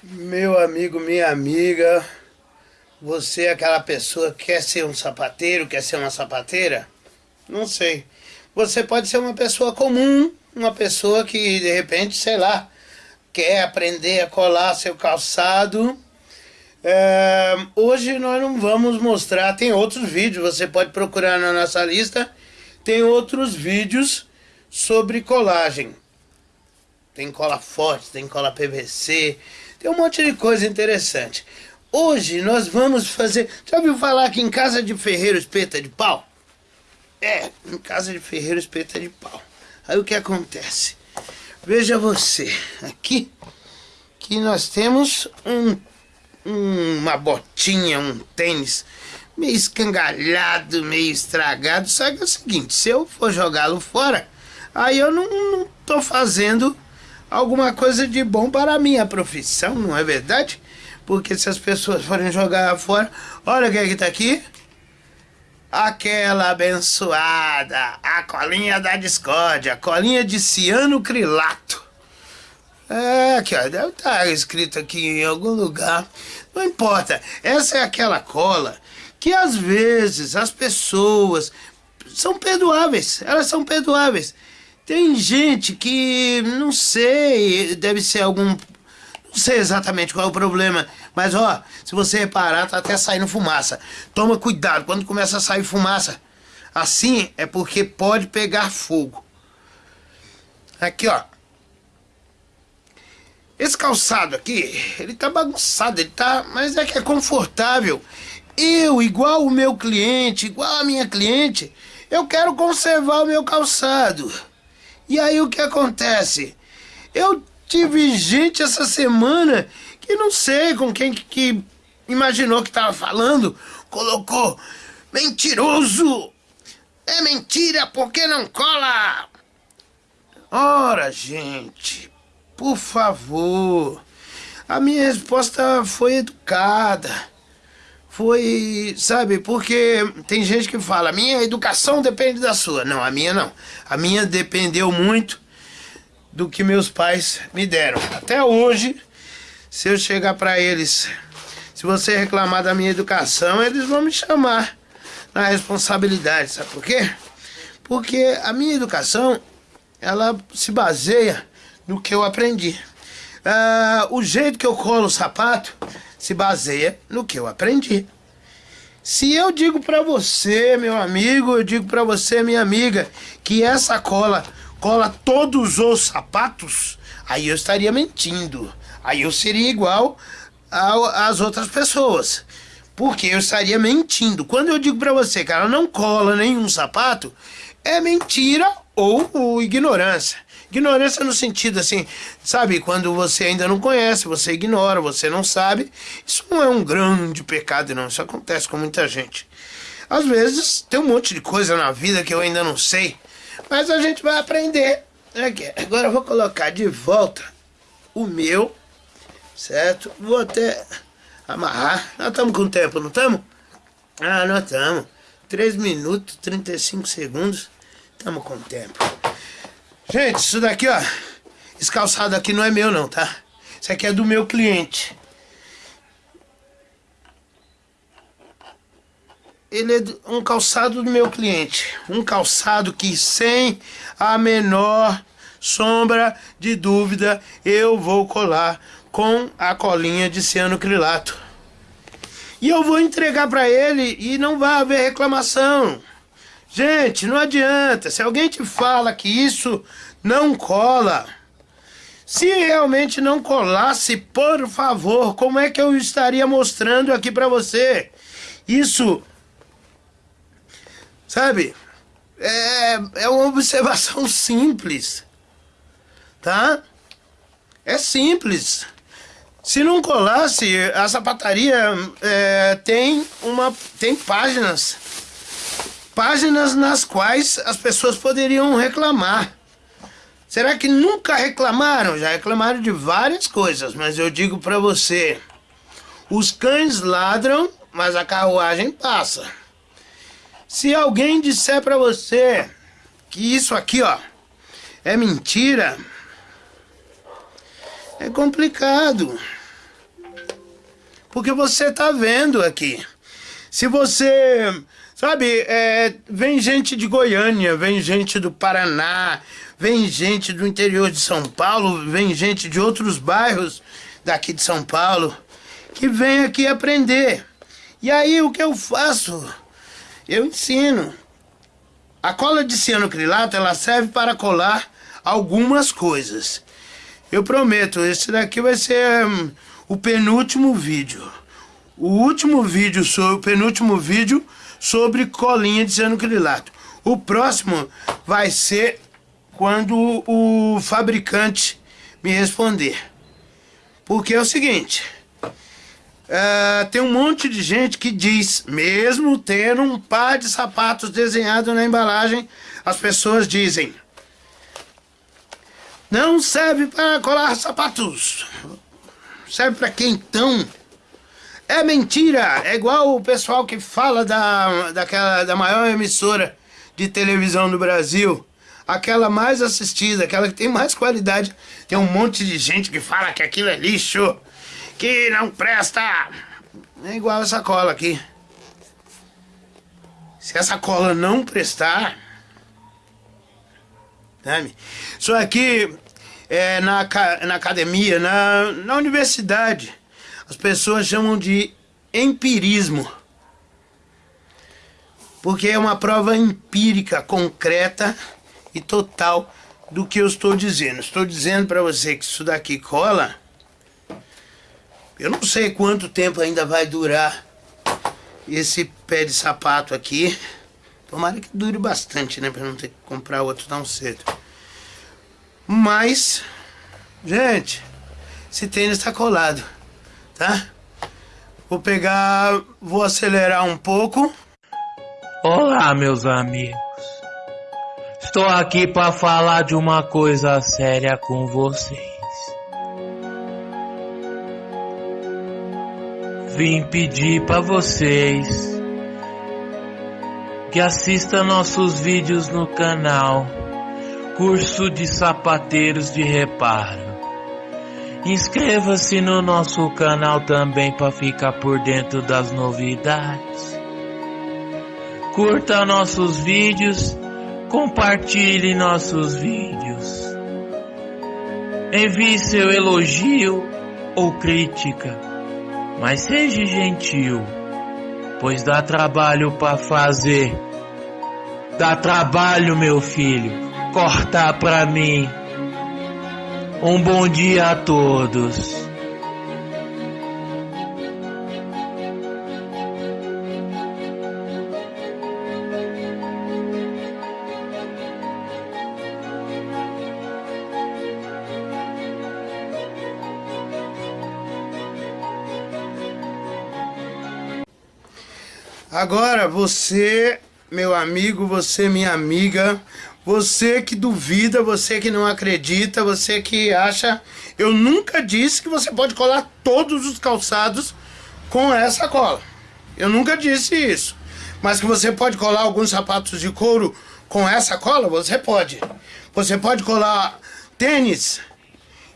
Meu amigo, minha amiga, você é aquela pessoa que quer ser um sapateiro, quer ser uma sapateira? Não sei. Você pode ser uma pessoa comum, uma pessoa que de repente, sei lá, quer aprender a colar seu calçado. É, hoje nós não vamos mostrar, tem outros vídeos, você pode procurar na nossa lista, tem outros vídeos sobre colagem. Tem cola forte, tem cola PVC, tem um monte de coisa interessante. Hoje nós vamos fazer... Já ouviu falar que em casa de ferreiro espeta de pau? É, em casa de ferreiro espeta de pau. Aí o que acontece? Veja você, aqui que nós temos um, um, uma botinha, um tênis meio escangalhado, meio estragado. Só que é o seguinte, se eu for jogá-lo fora, aí eu não, não tô fazendo alguma coisa de bom para a minha profissão, não é verdade? Porque se as pessoas forem jogar fora, olha quem é que tá aqui. Aquela abençoada, a colinha da discórdia, a colinha de ciano crilato. É, aqui ó, deve estar tá escrito aqui em algum lugar. Não importa, essa é aquela cola que às vezes as pessoas são perdoáveis, elas são perdoáveis. Tem gente que, não sei, deve ser algum... Não sei exatamente qual é o problema, mas ó, se você reparar, tá até saindo fumaça. Toma cuidado quando começa a sair fumaça. Assim é porque pode pegar fogo. Aqui, ó. Esse calçado aqui, ele tá bagunçado, ele tá... Mas é que é confortável. Eu, igual o meu cliente, igual a minha cliente, eu quero conservar o meu calçado. E aí o que acontece? Eu tive gente essa semana que não sei com quem que, imaginou que estava falando, colocou mentiroso. É mentira porque não cola. Ora, gente, por favor. A minha resposta foi educada. Foi, sabe, porque tem gente que fala, minha educação depende da sua. Não, a minha não. A minha dependeu muito do que meus pais me deram. Até hoje, se eu chegar para eles, se você reclamar da minha educação, eles vão me chamar na responsabilidade. Sabe por quê? Porque a minha educação, ela se baseia no que eu aprendi. Ah, o jeito que eu colo o sapato se baseia no que eu aprendi. Se eu digo para você, meu amigo, eu digo para você, minha amiga, que essa cola cola todos os sapatos, aí eu estaria mentindo. Aí eu seria igual às outras pessoas. Porque eu estaria mentindo. Quando eu digo para você que ela não cola nenhum sapato, é mentira ou, ou ignorância. Ignorância no sentido assim, sabe, quando você ainda não conhece, você ignora, você não sabe. Isso não é um grande pecado, não. Isso acontece com muita gente. Às vezes tem um monte de coisa na vida que eu ainda não sei, mas a gente vai aprender. Aqui, agora eu vou colocar de volta o meu, certo? Vou até amarrar. Nós estamos com tempo, não estamos? Ah, nós estamos. 3 minutos, 35 segundos. Estamos com tempo. Gente, isso daqui, ó. Esse calçado aqui não é meu, não, tá? Isso aqui é do meu cliente. Ele é um calçado do meu cliente. Um calçado que sem a menor sombra de dúvida eu vou colar com a colinha de cianocrilato. E eu vou entregar para ele e não vai haver reclamação. Gente, não adianta. Se alguém te fala que isso não cola, se realmente não colasse, por favor, como é que eu estaria mostrando aqui para você? Isso, sabe, é, é uma observação simples, tá? É simples. Se não colasse, a sapataria é, tem uma tem páginas páginas nas quais as pessoas poderiam reclamar. Será que nunca reclamaram? Já reclamaram de várias coisas, mas eu digo para você, os cães ladram, mas a carruagem passa. Se alguém disser para você que isso aqui, ó, é mentira, é complicado. Porque você tá vendo aqui. Se você Sabe, é, vem gente de Goiânia, vem gente do Paraná, vem gente do interior de São Paulo, vem gente de outros bairros daqui de São Paulo que vem aqui aprender. E aí o que eu faço? Eu ensino. A cola de cianocrilato ela serve para colar algumas coisas. Eu prometo, esse daqui vai ser um, o penúltimo vídeo. O último vídeo, o penúltimo vídeo sobre colinha de cianocrilato. O próximo vai ser quando o fabricante me responder. Porque é o seguinte, uh, tem um monte de gente que diz, mesmo tendo um par de sapatos desenhado na embalagem, as pessoas dizem, não serve para colar sapatos. Serve para quem então? É mentira! É igual o pessoal que fala da, daquela, da maior emissora de televisão do Brasil. Aquela mais assistida, aquela que tem mais qualidade. Tem um monte de gente que fala que aquilo é lixo, que não presta. É igual essa cola aqui. Se essa cola não prestar... Sabe? Isso aqui é na, na academia, na, na universidade as pessoas chamam de empirismo. Porque é uma prova empírica, concreta e total do que eu estou dizendo. Estou dizendo para você que isso daqui cola. Eu não sei quanto tempo ainda vai durar esse pé de sapato aqui. Tomara que dure bastante, né? Para não ter que comprar outro tão cedo. Mas, gente, esse tênis está colado tá? Vou pegar, vou acelerar um pouco. Olá, meus amigos. Estou aqui para falar de uma coisa séria com vocês. Vim pedir para vocês que assistam nossos vídeos no canal Curso de Sapateiros de Reparo. Inscreva-se no nosso canal também para ficar por dentro das novidades. Curta nossos vídeos, compartilhe nossos vídeos. Envie seu elogio ou crítica, mas seja gentil, pois dá trabalho para fazer. Dá trabalho, meu filho, cortar para mim. Um bom dia a todos. Agora você, meu amigo, você, minha amiga, você que duvida, você que não acredita, você que acha... Eu nunca disse que você pode colar todos os calçados com essa cola. Eu nunca disse isso. Mas que você pode colar alguns sapatos de couro com essa cola, você pode. Você pode colar tênis.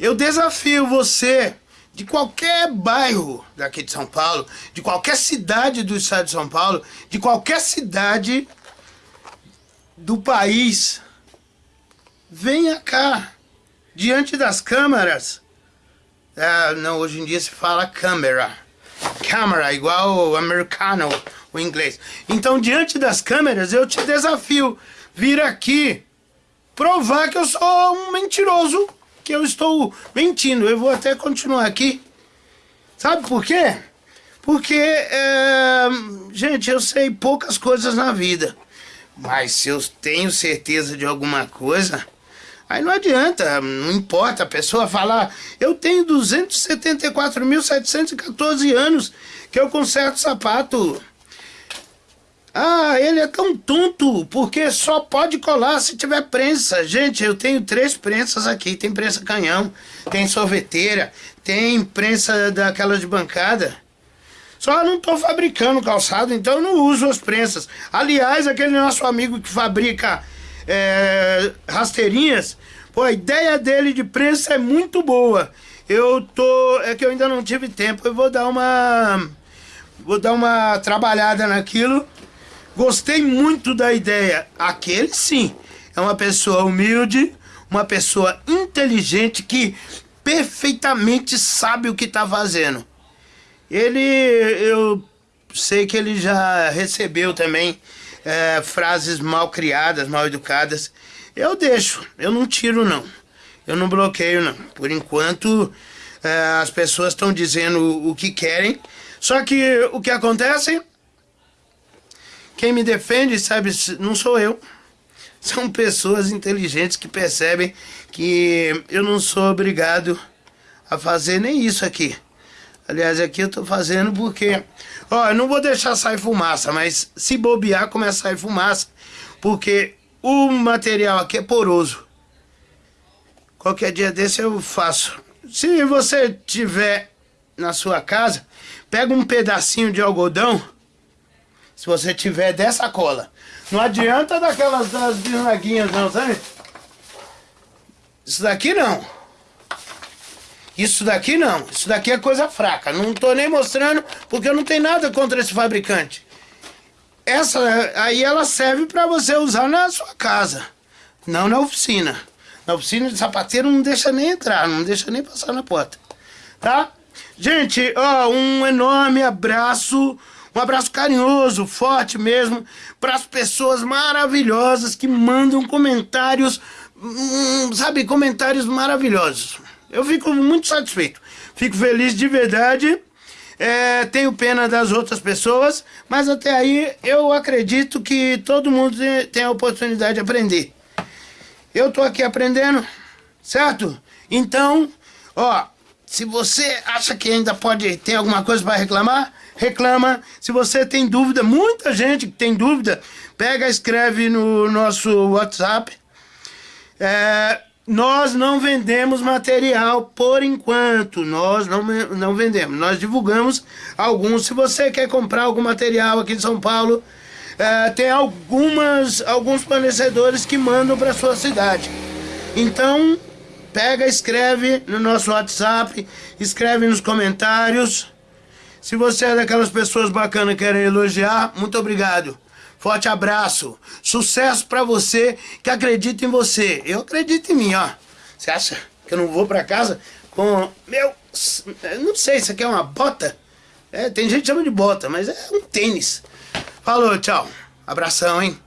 Eu desafio você de qualquer bairro daqui de São Paulo, de qualquer cidade do estado de São Paulo, de qualquer cidade do país, venha cá, diante das câmeras. É, não, hoje em dia se fala câmera. Câmera, igual o americano, o inglês. Então, diante das câmeras, eu te desafio vir aqui provar que eu sou um mentiroso, que eu estou mentindo. Eu vou até continuar aqui. Sabe por quê? Porque, é, gente, eu sei poucas coisas na vida. Mas se eu tenho certeza de alguma coisa, aí não adianta, não importa a pessoa falar, eu tenho 274.714 anos que eu conserto sapato. Ah, ele é tão tonto, porque só pode colar se tiver prensa. Gente, eu tenho três prensas aqui. Tem prensa canhão, tem sorveteira, tem prensa daquela de bancada. Só não estou fabricando calçado, então não uso as prensas. Aliás, aquele nosso amigo que fabrica é, rasteirinhas, pô, a ideia dele de prensa é muito boa. eu tô. É que eu ainda não tive tempo. Eu vou dar uma. Vou dar uma trabalhada naquilo. Gostei muito da ideia. Aquele sim. É uma pessoa humilde, uma pessoa inteligente que perfeitamente sabe o que está fazendo. Ele, eu sei que ele já recebeu também é, frases mal criadas, mal educadas. Eu deixo, eu não tiro não. Eu não bloqueio não. Por enquanto é, as pessoas estão dizendo o, que querem. Só que o que acontece? Quem me defende, sabe, não sou eu. São pessoas inteligentes que percebem que eu não sou obrigado a fazer nem isso aqui. Aliás, aqui eu tô fazendo porque... Ó, eu não vou deixar sair fumaça, mas se bobear, começa a sair fumaça. Porque o material aqui é poroso. Qualquer dia desse eu faço. Se você tiver na sua casa, pega um pedacinho de algodão. Se você tiver dessa cola. Não adianta daquelas das bisnaguinhas não, sabe? Isso daqui não. Isso daqui não, isso daqui é coisa fraca. Não tô nem mostrando porque eu não tenho nada contra esse fabricante. Essa aí ela serve para você usar na sua casa, não na oficina. Na oficina de sapateiro não deixa nem entrar, não deixa nem passar na porta. Tá? Gente, ó, um enorme abraço, um abraço carinhoso, forte mesmo, para as pessoas maravilhosas que mandam comentários, hum, sabe, comentários maravilhosos. Eu fico muito satisfeito. Fico feliz de verdade. É, tenho pena das outras pessoas, mas até aí eu acredito que todo mundo tem a oportunidade de aprender. Eu tô aqui aprendendo, certo? Então, ó, se você acha que ainda pode ter alguma coisa para reclamar, reclama. Se você tem dúvida, muita gente que tem dúvida, pega, escreve no nosso WhatsApp. É, nós não vendemos material por enquanto, nós não, não vendemos. Nós divulgamos alguns. Se você quer comprar algum material aqui em São Paulo, é, tem algumas, alguns fornecedores que mandam para sua cidade. Então, pega, escreve no nosso WhatsApp, escreve nos comentários. Se você é daquelas pessoas bacanas que querem elogiar, muito obrigado. Forte abraço. Sucesso para você que acredita em você. Eu acredito em mim, ó. Você acha que eu não vou para casa com meu, não sei, isso aqui é uma bota? É, tem gente que chama de bota, mas é um tênis. Falou, tchau. Abração, hein?